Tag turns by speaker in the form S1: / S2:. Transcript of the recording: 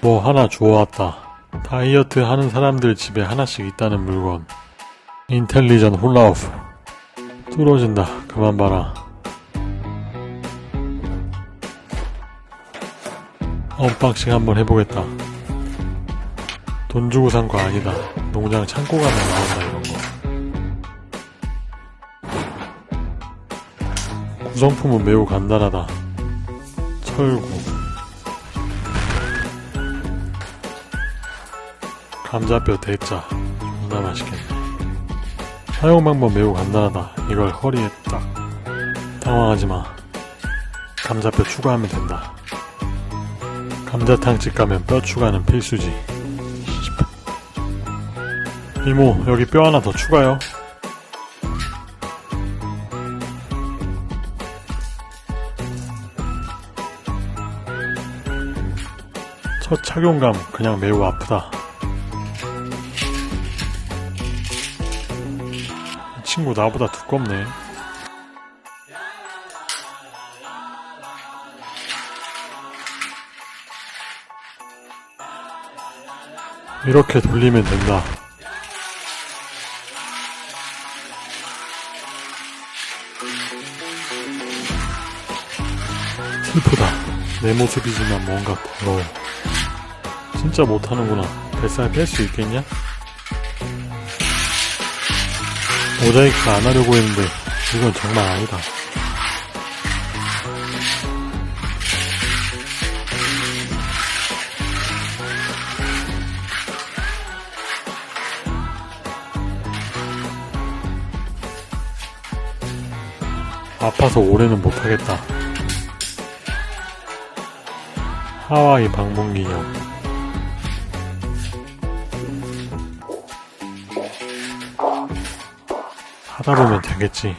S1: 뭐 하나 주워왔다. 다이어트 하는 사람들 집에 하나씩 있다는 물건. intelligent 훌라후프. 뚫어진다. 그만 봐라. unboxing 한번 해보겠다. 돈 주고 산 거 아니다. 농장 창고 가면 나온다 이런 거. 구성품은 매우 간단하다. 철구. 감자뼈 대짜. 존나 맛있겠네. 사용 방법 매우 간단하다. 이걸 허리에 딱. 당황하지 마. 감자뼈 추가하면 된다. 감자탕 집 가면 뼈 추가는 필수지. 이모, 여기 뼈 하나 더 추가요. 첫 착용감 그냥 매우 아프다. 친구 나보다 두껍네. 이렇게 돌리면 된다. 슬프다. 내 모습이지만 뭔가 부러워. 진짜 못하는구나. 뱃살 뺄 수 있겠냐? 모자이크 안 하려고 했는데 이건 정말 아니다. 아파서 올해는 못하겠다. 하와이 방문 기념. 하다 보면 되겠지.